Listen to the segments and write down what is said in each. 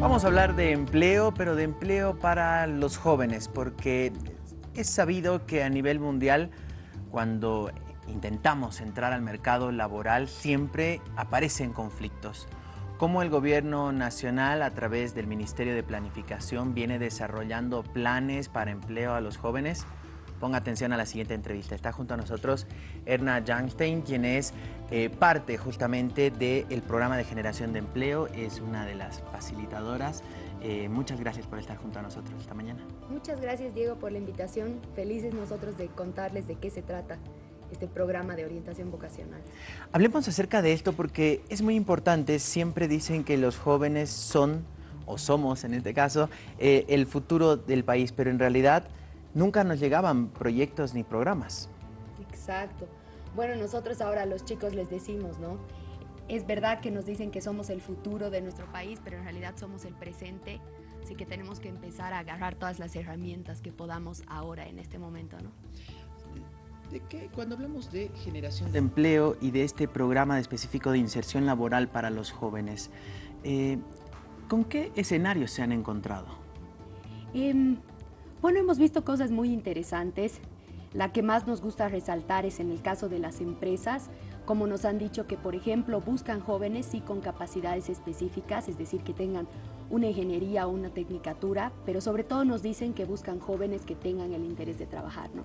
Vamos a hablar de empleo, pero de empleo para los jóvenes, porque es sabido que a nivel mundial, cuando intentamos entrar al mercado laboral, siempre aparecen conflictos. Cómo el gobierno nacional, a través del Ministerio de Planificación, viene desarrollando planes para empleo a los jóvenes. Ponga atención a la siguiente entrevista. Está junto a nosotros Erna Janstein, quien es eh, parte justamente del programa de generación de empleo, es una de las facilitadoras. Eh, muchas gracias por estar junto a nosotros esta mañana. Muchas gracias Diego por la invitación. Felices nosotros de contarles de qué se trata este programa de orientación vocacional. Hablemos acerca de esto porque es muy importante. Siempre dicen que los jóvenes son, o somos en este caso, eh, el futuro del país, pero en realidad nunca nos llegaban proyectos ni programas. Exacto. Bueno, nosotros ahora a los chicos les decimos, ¿no? Es verdad que nos dicen que somos el futuro de nuestro país, pero en realidad somos el presente, así que tenemos que empezar a agarrar todas las herramientas que podamos ahora, en este momento, ¿no? ¿De qué? Cuando hablamos de generación de empleo y de este programa específico de inserción laboral para los jóvenes, eh, ¿con qué escenarios se han encontrado? Em, bueno, hemos visto cosas muy interesantes. La que más nos gusta resaltar es en el caso de las empresas, como nos han dicho que, por ejemplo, buscan jóvenes sí con capacidades específicas, es decir, que tengan una ingeniería o una tecnicatura, pero sobre todo nos dicen que buscan jóvenes que tengan el interés de trabajar, ¿no?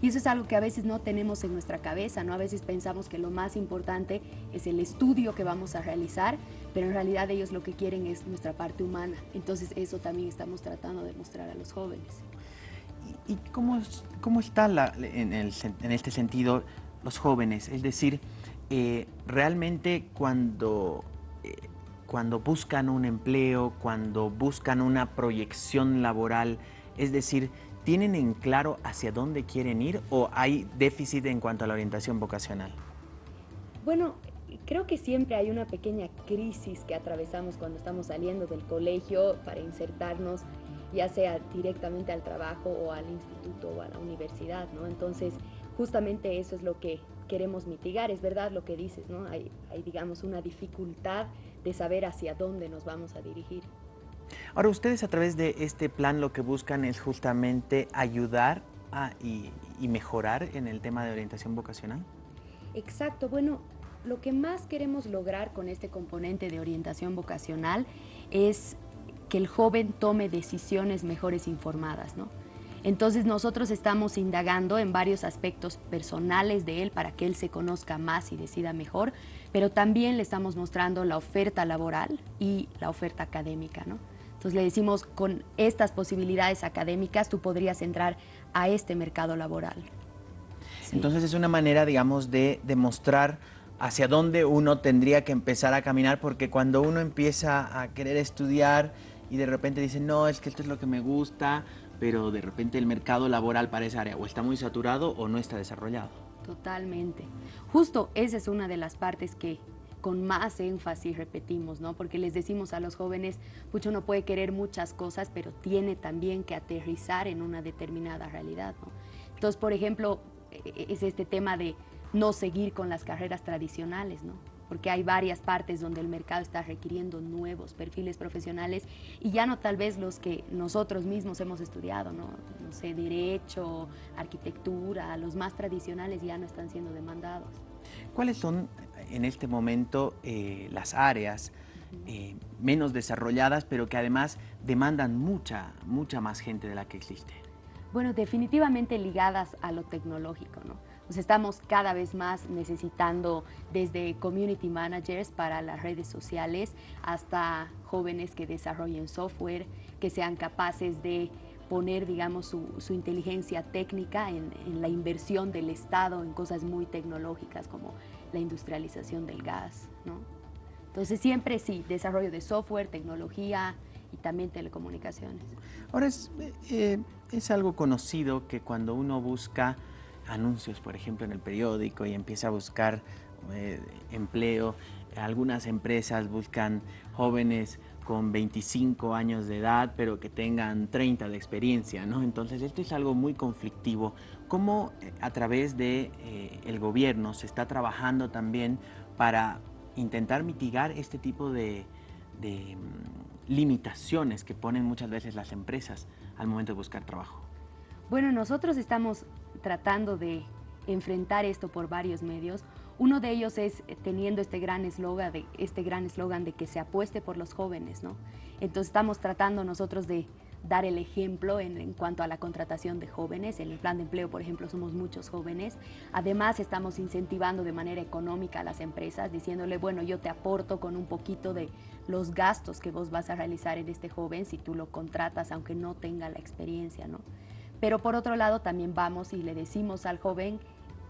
Y eso es algo que a veces no tenemos en nuestra cabeza, ¿no? A veces pensamos que lo más importante es el estudio que vamos a realizar, pero en realidad ellos lo que quieren es nuestra parte humana. Entonces eso también estamos tratando de mostrar a los jóvenes. ¿Y cómo, cómo está en, este sentido los jóvenes? Es decir, eh, realmente cuando, eh, cuando buscan un empleo, cuando buscan una proyección laboral, es decir, ¿tienen en claro hacia dónde quieren ir o hay déficit en cuanto a la orientación vocacional? Bueno, creo que siempre hay una pequeña crisis que atravesamos cuando estamos saliendo del colegio para insertarnos ya sea directamente al trabajo o al instituto o a la universidad, ¿no? Entonces, justamente eso es lo que queremos mitigar, es verdad lo que dices, ¿no? Hay, digamos, una dificultad de saber hacia dónde nos vamos a dirigir. Ahora, ustedes a través de este plan lo que buscan es justamente ayudar a, y, y mejorar en el tema de orientación vocacional. Exacto, bueno, lo que más queremos lograr con este componente de orientación vocacional es que el joven tome decisiones mejores informadas, ¿no? Entonces nosotros estamos indagando en varios aspectos personales de él para que él se conozca más y decida mejor, pero también le estamos mostrando la oferta laboral y la oferta académica, ¿no? Entonces le decimos, con estas posibilidades académicas tú podrías entrar a este mercado laboral. Entonces es una manera, digamos, de demostrar hacia dónde uno tendría que empezar a caminar, porque cuando uno empieza a querer estudiar y de repente dice, no, es que esto es lo que me gusta, pero de repente el mercado laboral para esa área o está muy saturado o no está desarrollado. Totalmente. Justo esa es una de las partes que con más énfasis repetimos, ¿no? Porque les decimos a los jóvenes, mucho uno puede querer muchas cosas, pero tiene también que aterrizar en una determinada realidad, ¿no? Entonces, por ejemplo, e, e, es este tema de no seguir con las carreras tradicionales, ¿no? Porque hay varias partes donde el mercado está requiriendo nuevos perfiles profesionales y ya no tal vez los que nosotros mismos hemos estudiado, no, sé, derecho, arquitectura, los más tradicionales ya no están siendo demandados. ¿Cuáles son en este momento eh, las áreas eh, menos desarrolladas, pero que además demandan mucha, mucha más gente de la que existe? Bueno, definitivamente ligadas a lo tecnológico, ¿no? Pues estamos cada vez más necesitando desde community managers para las redes sociales hasta jóvenes que desarrollen software, que sean capaces de poner, digamos, su, inteligencia técnica en, la inversión del Estado en cosas muy tecnológicas como la industrialización del gas, ¿no? Entonces siempre sí, desarrollo de software, tecnología y también telecomunicaciones. Ahora es, eh, es algo conocido que cuando uno busca anuncios, por ejemplo, en el periódico y empieza a buscar eh, empleo. Algunas empresas buscan jóvenes con 25 años de edad, pero que tengan 30 de experiencia, ¿no? Entonces, esto es algo muy conflictivo. ¿Cómo eh, a través del de, eh, gobierno se está trabajando también para intentar mitigar este tipo de, limitaciones que ponen muchas veces las empresas al momento de buscar trabajo? Bueno, nosotros estamos tratando de enfrentar esto por varios medios. Uno de ellos es teniendo este gran eslogan de, este gran eslogan de que se apueste por los jóvenes, ¿no? Entonces estamos tratando nosotros de dar el ejemplo en, cuanto a la contratación de jóvenes. En el plan de empleo, por ejemplo, somos muchos jóvenes. Además, estamos incentivando de manera económica a las empresas, diciéndole, bueno, yo te aporto con un poquito de los gastos que vos vas a realizar en este joven si tú lo contratas, aunque no tenga la experiencia, ¿no? Pero por otro lado, también vamos y le decimos al joven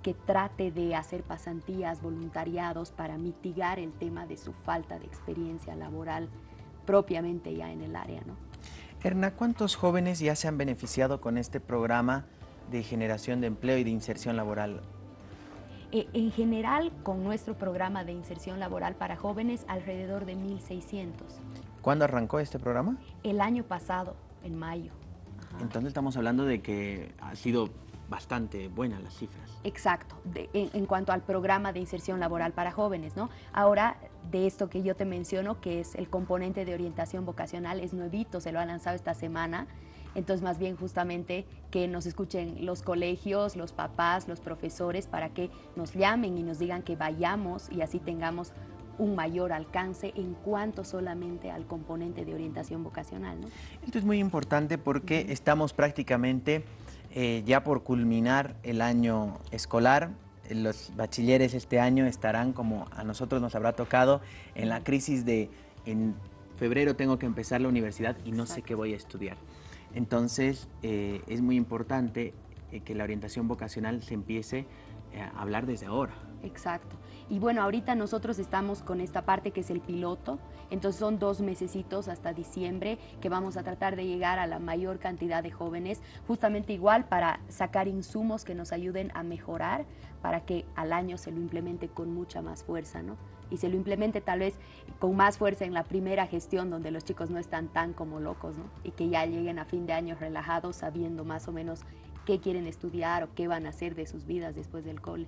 que trate de hacer pasantías, voluntariados para mitigar el tema de su falta de experiencia laboral propiamente ya en el área, ¿no? Erna, ¿cuántos jóvenes ya se han beneficiado con este programa de generación de empleo y de inserción laboral? Eh, en general, con nuestro programa de inserción laboral para jóvenes, alrededor de 1.600. ¿Cuándo arrancó este programa? El año pasado, en mayo. Entonces estamos hablando de que ha sido bastante buenas las cifras. Exacto, en, cuanto al programa de inserción laboral para jóvenes, ¿no? Ahora, de esto que yo te menciono, que es el componente de orientación vocacional, es nuevito, se lo ha lanzado esta semana, entonces más bien justamente que nos escuchen los colegios, los papás, los profesores, para que nos llamen y nos digan que vayamos y así tengamos un mayor alcance en cuanto solamente al componente de orientación vocacional. ¿no? Esto es muy importante porque estamos prácticamente eh, ya por culminar el año escolar, los bachilleres este año estarán como a nosotros nos habrá tocado en la crisis de en febrero tengo que empezar la universidad y no sé qué voy a estudiar. Entonces eh, es muy importante eh, que la orientación vocacional se empiece a hablar desde ahora. Exacto. Y bueno, ahorita nosotros estamos con esta parte que es el piloto, entonces son dos mesecitos hasta diciembre que vamos a tratar de llegar a la mayor cantidad de jóvenes, justamente igual para sacar insumos que nos ayuden a mejorar, para que al año se lo implemente con mucha más fuerza, ¿no? Y se lo implemente tal vez con más fuerza en la primera gestión donde los chicos no están tan como locos, ¿no? Y que ya lleguen a fin de año relajados sabiendo más o menos qué quieren estudiar o qué van a hacer de sus vidas después del cole.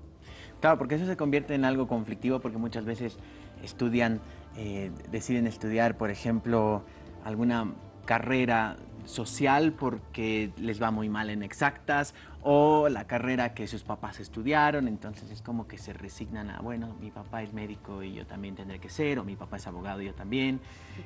Claro, porque eso se convierte en algo conflictivo porque muchas veces estudian, eh, deciden estudiar, por ejemplo, alguna carrera social porque les va muy mal en exactas o la carrera que sus papás estudiaron, entonces es como que se resignan a, bueno, mi papá es médico y yo también tendré que ser, o mi papá es abogado y yo también.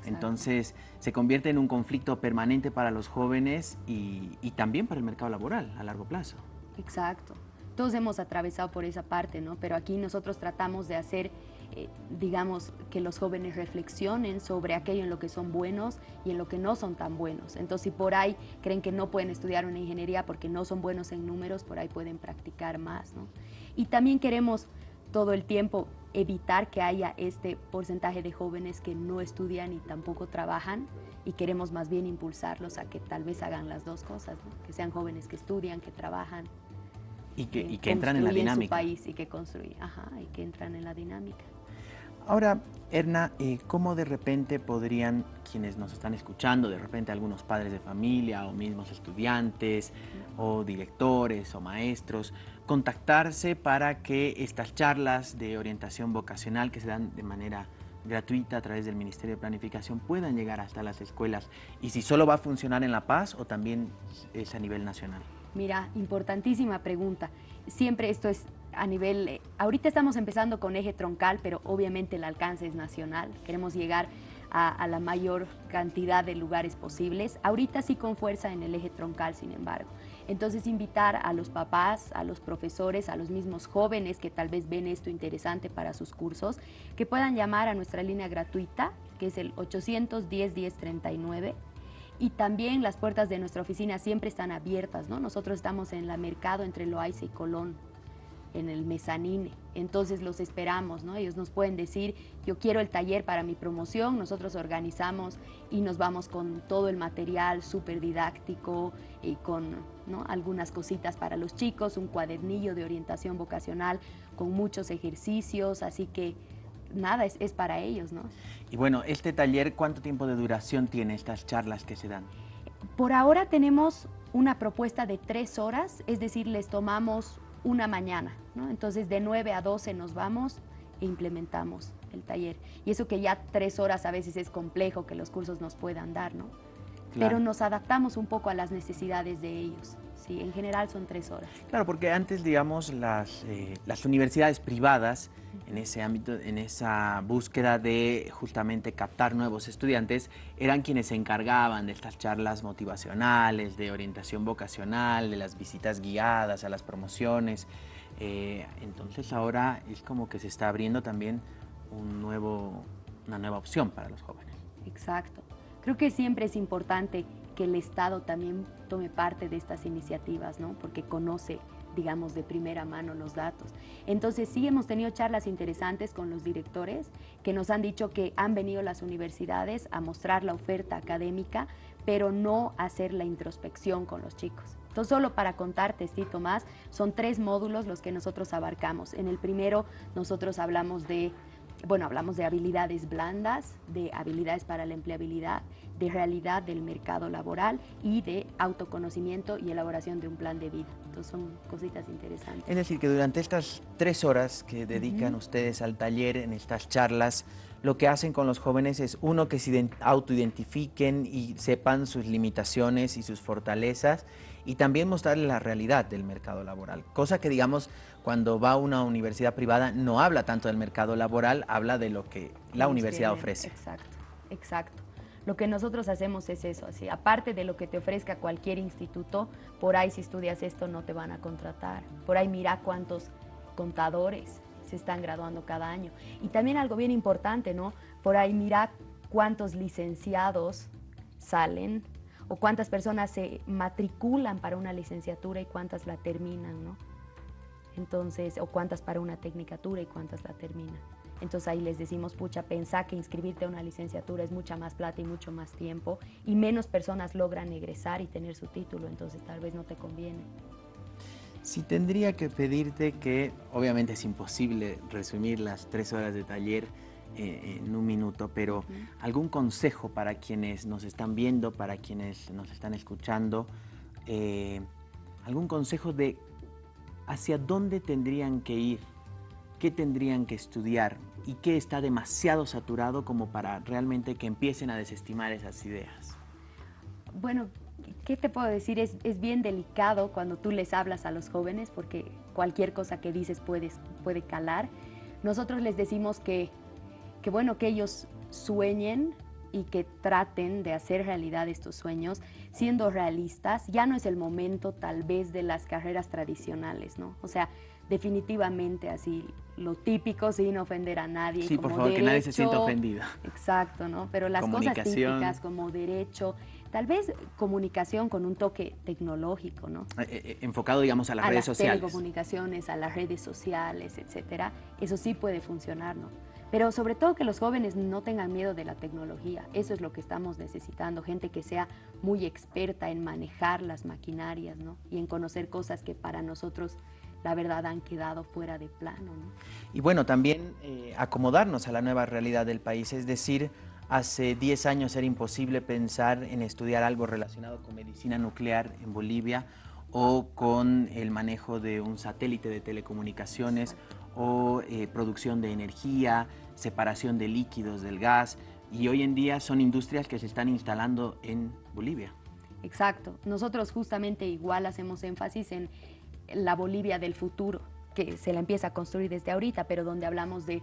Entonces se convierte en un conflicto permanente para los jóvenes y, y también para el mercado laboral a largo plazo. Exacto. Todos hemos atravesado por esa parte, ¿no? Pero aquí nosotros tratamos de hacer eh, digamos, que los jóvenes reflexionen sobre aquello en lo que son buenos y en lo que no son tan buenos. Entonces, si por ahí creen que no pueden estudiar una ingeniería porque no son buenos en números, por ahí pueden practicar más. ¿no? Y también queremos todo el tiempo evitar que haya este porcentaje de jóvenes que no estudian y tampoco trabajan y queremos más bien impulsarlos a que tal vez hagan las dos cosas, que sean jóvenes que estudian, que trabajan. Y que, y que entran en la dinámica. Su país y que construyen, ajá, y que entran en la dinámica. Ahora, Erna, eh, ¿cómo de repente podrían quienes nos están escuchando, de repente algunos padres de familia o mismos estudiantes o directores o maestros, contactarse para que estas charlas de orientación vocacional que se dan de manera gratuita a través del Ministerio de Planificación puedan llegar hasta las escuelas y si solo va a funcionar en La Paz o también es a nivel nacional? Mira, importantísima pregunta. Siempre esto es a nivel, eh, ahorita estamos empezando con eje troncal, pero obviamente el alcance es nacional. Queremos llegar a, la mayor cantidad de lugares posibles. Ahorita sí con fuerza en el eje troncal, sin embargo. Entonces invitar a los papás, a los profesores, a los mismos jóvenes que tal vez ven esto interesante para sus cursos, que puedan llamar a nuestra línea gratuita, que es el 810-1039, y también las puertas de nuestra oficina siempre están abiertas, ¿no? Nosotros estamos en la Mercado entre Loaiza y Colón, en el mezanine. Entonces los esperamos, ¿no? Ellos nos pueden decir, yo quiero el taller para mi promoción, nosotros organizamos y nos vamos con todo el material súper didáctico y con algunas cositas para los chicos, un cuadernillo de orientación vocacional con muchos ejercicios, así que nada, es, es para ellos, ¿no? Y bueno, este taller, ¿cuánto tiempo de duración tiene estas charlas que se dan? Por ahora tenemos una propuesta de tres horas, es decir, les tomamos una mañana. ¿no? Entonces de 9 a 12 nos vamos e implementamos el taller. Y eso que ya tres horas a veces es complejo que los cursos nos puedan dar, ¿no? Pero nos adaptamos un poco a las necesidades de ellos. Sí, en general son tres horas. Claro, porque antes, digamos, las, eh, las universidades privadas, en ese ámbito, en esa búsqueda de justamente captar nuevos estudiantes, eran quienes se encargaban de estas charlas motivacionales, de orientación vocacional, de las visitas guiadas a las promociones. Eh, entonces ahora es como que se está abriendo también un nuevo, una nueva opción para los jóvenes. Exacto. Creo que siempre es importante que el Estado también tome parte de estas iniciativas, ¿no? porque conoce digamos, de primera mano los datos. Entonces sí hemos tenido charlas interesantes con los directores que nos han dicho que han venido las universidades a mostrar la oferta académica, pero no hacer la introspección con los chicos. Entonces, solo para contarte, Tito, más, son tres módulos los que nosotros abarcamos. En el primero, nosotros hablamos de bueno, hablamos de habilidades blandas, de habilidades para la empleabilidad, de realidad del mercado laboral y de autoconocimiento y elaboración de un plan de vida. Entonces son cositas interesantes. Es decir, que durante estas tres horas que dedican ustedes al taller, en estas charlas, lo que hacen con los jóvenes es, uno, que se autoidentifiquen y sepan sus limitaciones y sus fortalezas, y también mostrarles la realidad del mercado laboral, cosa que, digamos, cuando va a una universidad privada no habla tanto del mercado laboral, habla de lo que la universidad ofrece. Exacto, exacto. Lo que nosotros hacemos es eso, así, aparte de lo que te ofrezca cualquier instituto, por ahí si estudias esto no te van a contratar. Por ahí mira cuántos contadores están graduando cada año. Y también algo bien importante, ¿no? Por ahí mira cuántos licenciados salen o cuántas personas se matriculan para una licenciatura y cuántas la terminan, ¿no? Entonces, o cuántas para una tecnicatura y cuántas la terminan. Entonces ahí les decimos, pucha, pensá que inscribirte a una licenciatura es mucha más plata y mucho más tiempo y menos personas logran egresar y tener su título, entonces tal vez no te conviene. Si tendría que pedirte que, obviamente es imposible resumir las tres horas de taller eh, en un minuto, pero algún consejo para quienes nos están viendo, para quienes nos están escuchando, eh, algún consejo de hacia dónde tendrían que ir, qué tendrían que estudiar y qué está demasiado saturado como para realmente que empiecen a desestimar esas ideas. Bueno, ¿qué te puedo decir? Es, es bien delicado cuando tú les hablas a los jóvenes porque cualquier cosa que dices puede, puede calar. Nosotros les decimos que que bueno, que ellos sueñen y que traten de hacer realidad estos sueños siendo realistas. Ya no es el momento tal vez de las carreras tradicionales, ¿no? O sea, definitivamente así, lo típico sin ofender a nadie. Sí, por favor, que nadie se sienta ofendido. Exacto, ¿no? Pero las cosas típicas como derecho, tal vez comunicación con un toque tecnológico, ¿no? Eh, eh, eh, enfocado, digamos, a las redes sociales. A las telecomunicaciones, a las redes sociales, etcétera. Eso sí puede funcionar, ¿no? Pero sobre todo que los jóvenes no tengan miedo de la tecnología. Eso es lo que estamos necesitando. Gente que sea muy experta en manejar las maquinarias ¿no? y en conocer cosas que para nosotros la verdad han quedado fuera de plano. Y bueno, también eh, acomodarnos a la nueva realidad del país, es decir, hace 10 años era imposible pensar en estudiar algo relacionado con medicina nuclear en Bolivia o con el manejo de un satélite de telecomunicaciones o eh, producción de energía, separación de líquidos del gas y hoy en día son industrias que se están instalando en Bolivia. Exacto. Nosotros justamente igual hacemos énfasis en la Bolivia del futuro, que se la empieza a construir desde ahorita, pero donde hablamos de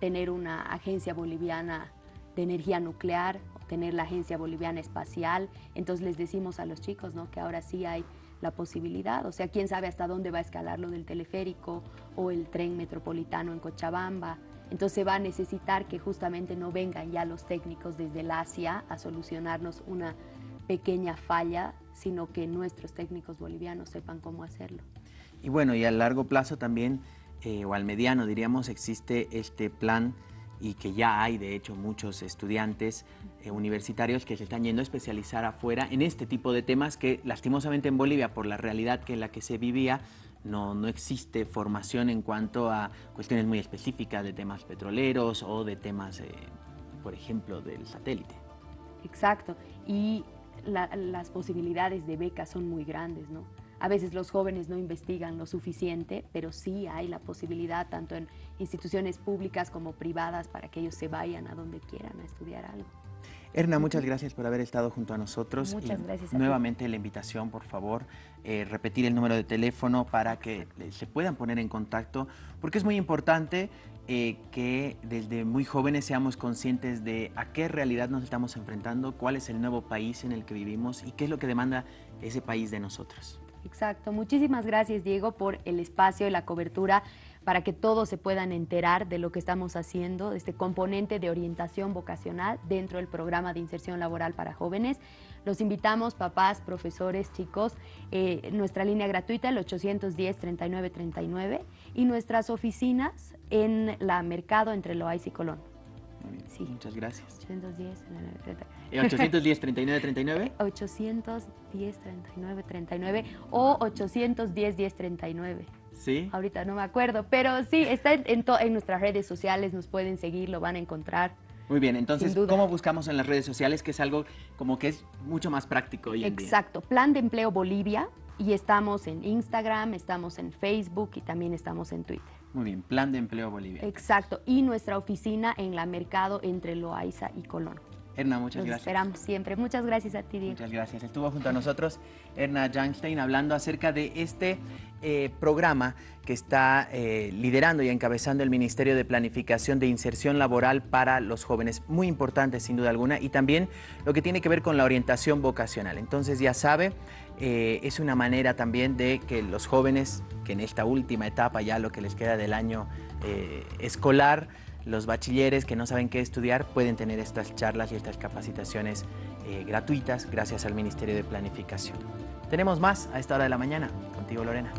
tener una agencia boliviana de energía nuclear, tener la agencia boliviana espacial. Entonces les decimos a los chicos ¿no? que ahora sí hay la posibilidad, o sea, quién sabe hasta dónde va a escalar lo del teleférico o el tren metropolitano en Cochabamba. Entonces va a necesitar que justamente no vengan ya los técnicos desde el Asia a solucionarnos una pequeña falla, sino que nuestros técnicos bolivianos sepan cómo hacerlo. Y bueno, y a largo plazo también, eh, o al mediano diríamos, existe este plan y que ya hay de hecho muchos estudiantes eh, universitarios que se están yendo a especializar afuera en este tipo de temas que lastimosamente en Bolivia por la realidad que en la que se vivía no, no existe formación en cuanto a cuestiones muy específicas de temas petroleros o de temas, eh, por ejemplo, del satélite. Exacto, y las posibilidades de becas son muy grandes, ¿no? A veces los jóvenes no investigan lo suficiente, pero sí hay la posibilidad, tanto en instituciones públicas como privadas, para que ellos se vayan a donde quieran a estudiar algo. Erna, muchas gracias por haber estado junto a nosotros. Muchas gracias. nuevamente la invitación, por favor, eh, repetir el número de teléfono para que se puedan poner en contacto, porque es muy importante eh, que desde muy jóvenes seamos conscientes de a qué realidad nos estamos enfrentando, cuál es el nuevo país en el que vivimos y qué es lo que demanda ese país de nosotros. Exacto. Muchísimas gracias, Diego, por el espacio y la cobertura para que todos se puedan enterar de lo que estamos haciendo, este componente de orientación vocacional dentro del programa de inserción laboral para jóvenes. Los invitamos, papás, profesores, chicos, eh, nuestra línea gratuita, el 810-3939, y nuestras oficinas en la Mercado entre Loaiza y Colón. Sí. Muchas gracias. 810 810 39 39 810 39 39 o 810 10 39. Sí. Ahorita no me acuerdo, pero sí, está en, en, nuestras redes sociales, nos pueden seguir, lo van a encontrar. Muy bien, entonces, ¿cómo buscamos en las redes sociales? Que es algo como que es mucho más práctico hoy en Exacto, Plan de Empleo Bolivia y estamos en Instagram, estamos en Facebook y también estamos en Twitter. Muy bien, Plan de Empleo Bolivia. Exacto, y nuestra oficina en la Mercado entre Loaiza y Colón. Erna, muchas gracias. esperamos siempre. Muchas gracias a ti, Diego. Muchas gracias. Estuvo junto a nosotros Erna Janstein hablando acerca de este eh, programa que está eh, liderando y encabezando el Ministerio de Planificación de Inserción Laboral para los jóvenes. Muy importante, sin duda alguna, y también lo que tiene que ver con la orientación vocacional. Entonces, ya sabe, eh, es una manera también de que los jóvenes, que en esta última etapa, ya lo que les queda del año escolar, los bachilleres que no saben qué estudiar pueden tener estas charlas y estas capacitaciones eh, gratuitas gracias al Ministerio de Planificación. Tenemos más a esta hora de la mañana. Contigo, Lorena.